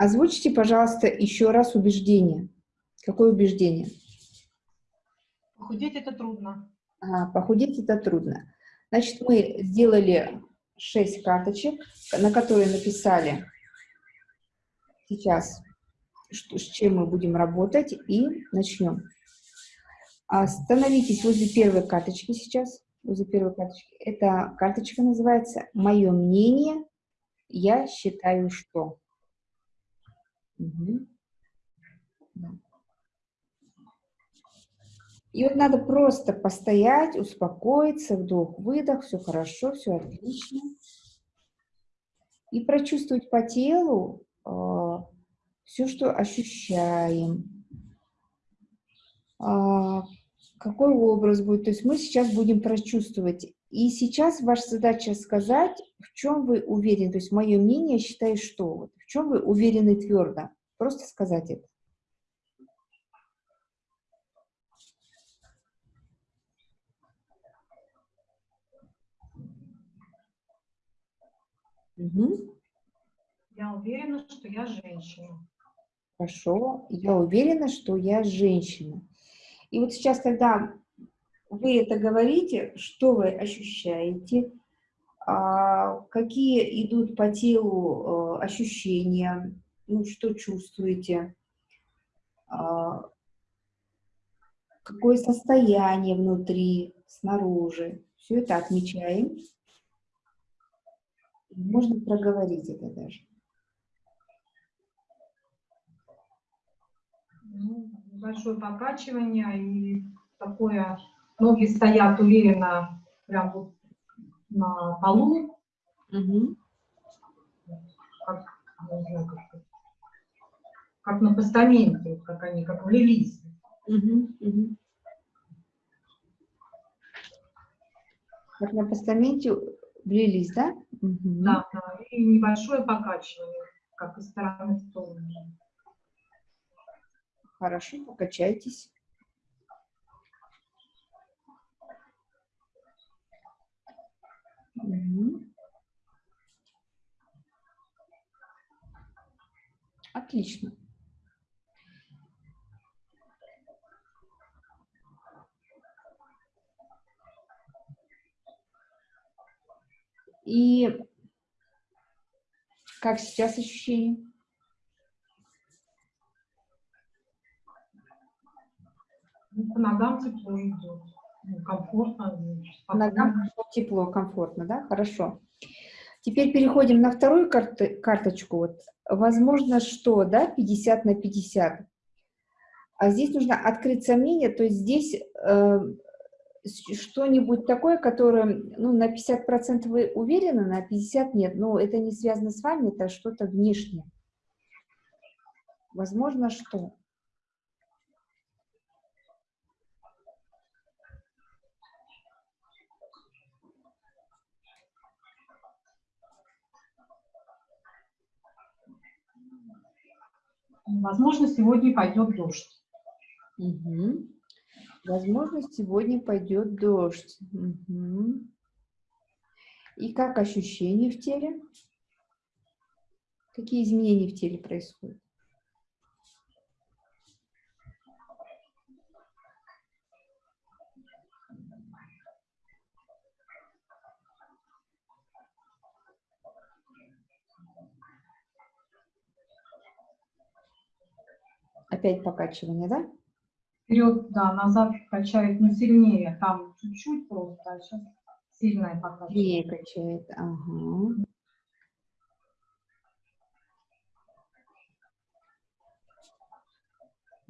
Озвучьте, пожалуйста, еще раз убеждение. Какое убеждение? Похудеть это трудно. Ага, похудеть это трудно. Значит, мы сделали 6 карточек, на которые написали сейчас, что, с чем мы будем работать, и начнем. Остановитесь возле первой карточки сейчас, возле первой карточки. Эта карточка называется «Мое мнение, я считаю, что». И вот надо просто постоять, успокоиться, вдох-выдох, все хорошо, все отлично. И прочувствовать по телу э, а, все, что ощущаем. Э, какой образ будет. То есть мы сейчас будем прочувствовать. И сейчас ваша задача сказать, в чем вы уверены. То есть мое мнение, считаю, что. В чем вы уверены твердо. Просто сказать это. Угу. Я уверена, что я женщина. Хорошо. Я уверена, что я женщина. И вот сейчас, когда вы это говорите, что вы ощущаете, какие идут по телу э, ощущения, ну, что чувствуете, а, какое состояние внутри, снаружи. Все это отмечаем. Можно проговорить это даже. Ну, большое покачивание и такое, ноги стоят уверенно прям вот на полу. Угу. Как, знаю, как, как на постаменте, как они, как влились. Угу, угу. Как на постаменте влились, да? Угу. Да, да, и небольшое покачивание, как из стороны в сторону. Хорошо, покачайтесь. Отлично. И как сейчас ощущение? По ногам тепло идет. Ну, комфортно. Ногам тепло, комфортно, да? Хорошо. Теперь переходим на вторую карты, карточку. Вот. Возможно, что, да, 50 на 50. А здесь нужно открыть сомнения, то есть здесь э, что-нибудь такое, которое, ну, на 50% вы уверены, на 50% нет, но это не связано с вами, это что-то внешнее. Возможно, что? Возможно, сегодня пойдет дождь. Угу. Возможно, сегодня пойдет дождь. Угу. И как ощущения в теле? Какие изменения в теле происходят? Опять покачивание, да? Вперед, да, назад качает, но сильнее. Там чуть-чуть просто, а сейчас сильное покачивание. Сильнее качает, ага.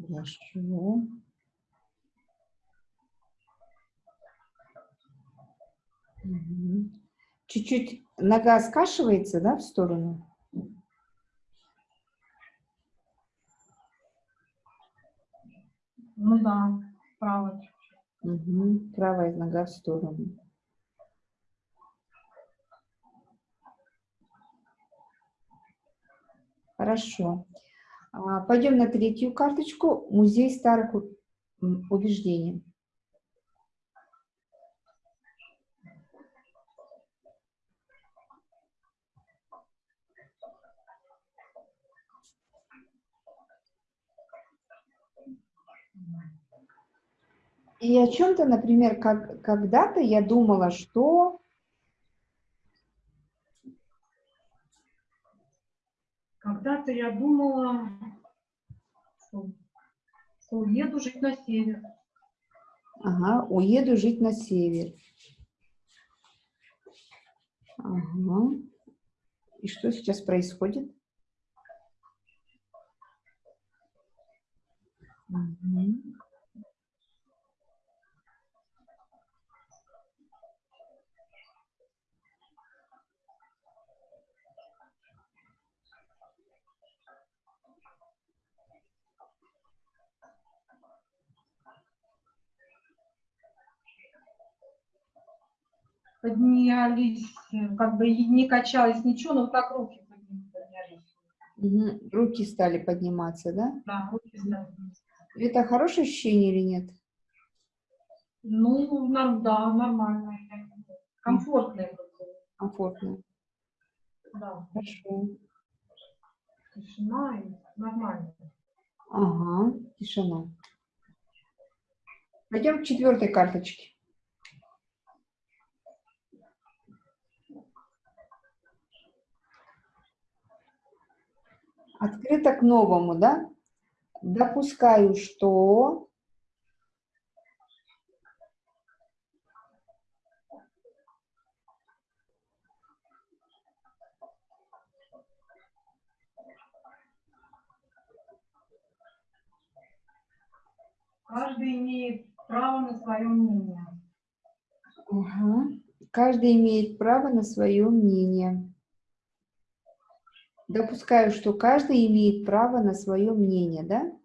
Хорошо. Чуть-чуть нога скашивается, да, в сторону? Ну да, правая. Угу, правая нога в сторону. Хорошо. А, пойдем на третью карточку. Музей старых убеждений. И о чем-то, например, как когда-то я думала, что... Когда-то я думала, что, что уеду жить на север. Ага, уеду жить на север. Ага. И что сейчас происходит? Мгм. Поднялись, как бы не качалось ничего, но вот так руки поднялись. Руки стали подниматься, да? Да, руки стали. Это хорошее ощущение или нет? Ну, норм- да, нормально. Комфортно. как бы. Комфортно. Да, Хорошо. тишина и нормально. Ага, тишина. Пойдем к четвертой карточке. Открыто к новому, да? Допускаю, что... Каждый имеет право на свое мнение. Ага. Каждый имеет право на свое мнение. Допускаю, что каждый имеет право на свое мнение, да?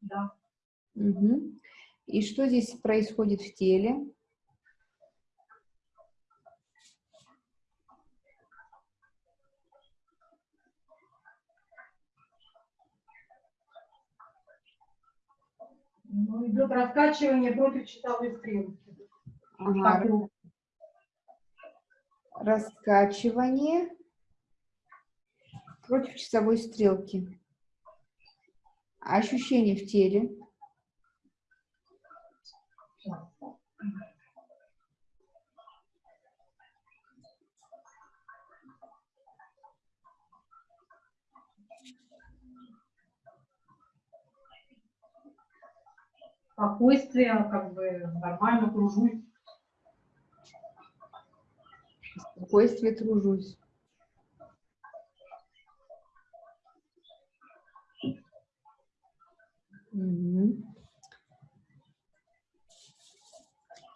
Да. Мгм. И что здесь происходит в теле? Ну, идет раскачивание против часовой стрелки. Ага, раскачивание против часовой стрелки. Ощущение в теле. Спокойствие, как бы нормально кружусь. Спокойствие, тружусь.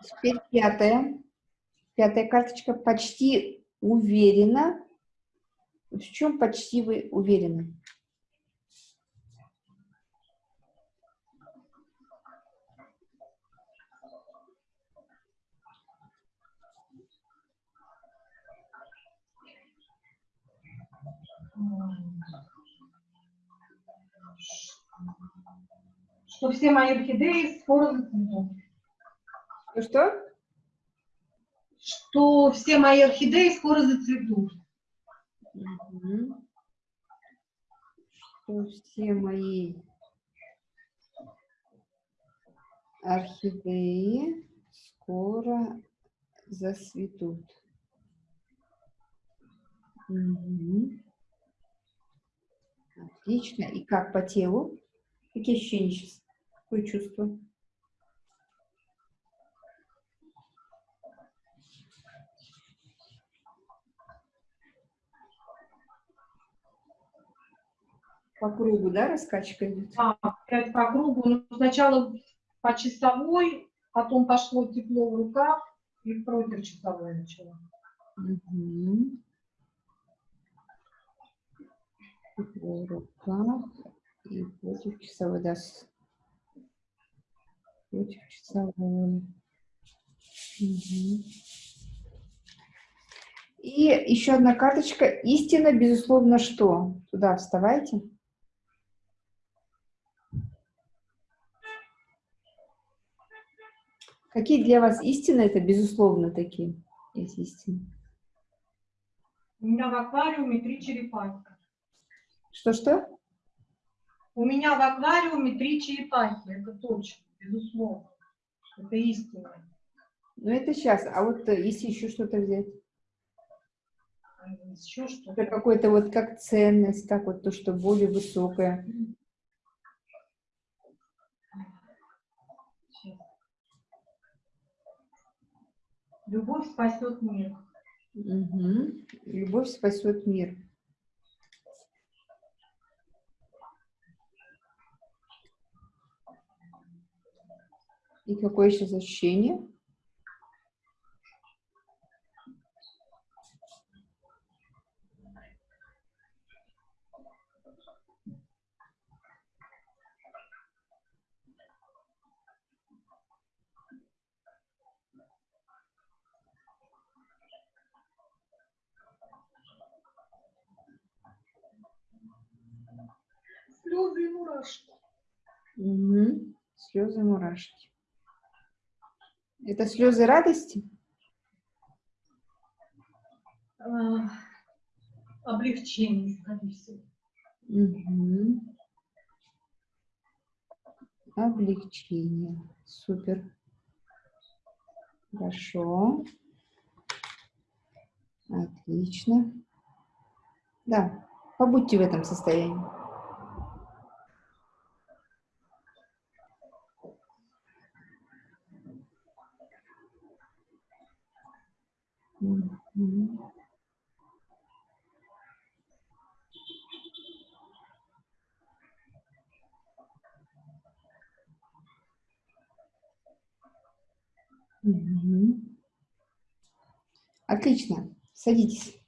Теперь пятая. Пятая карточка. Почти уверена. В чем почти вы уверены? Что все мои орхидеи скоро зацветут. Ну что? Что все мои орхидеи скоро зацветут. Что все мои орхидеи скоро засветут. Мгм. Отлично. И как по телу? Какие ощущения сейчас? Какое чувство? По кругу, да, раскачка идет? Да, опять по кругу. Ну, сначала по часовой, потом пошло тепло в руках и против часовой начало. Мгм. Тепло в руках и против часовой, да, с- И еще одна карточка. Истина, безусловно, что? Туда вставайте. Какие для вас истины? Это, безусловно, такие есть истины. У меня в аквариуме три черепахи. Что-что? У меня в аквариуме три черепахи, это точно, безусловно. Это истина. Ну, это сейчас. А вот э, если еще что-то взять? А Еще что-то. Это какой-то вот как ценность, как вот то, что более высокое. Любовь спасет мир. Мгм. Любовь спасет мир. И какое сейчас ощущение? Слезы и мурашки. Мгм. Слезы, мурашки. Это слезы радости? А, облегчение, скорее всего. Мгм. Облегчение. Супер. Хорошо. Отлично. Да, побудьте в этом состоянии. Отлично. Садитесь.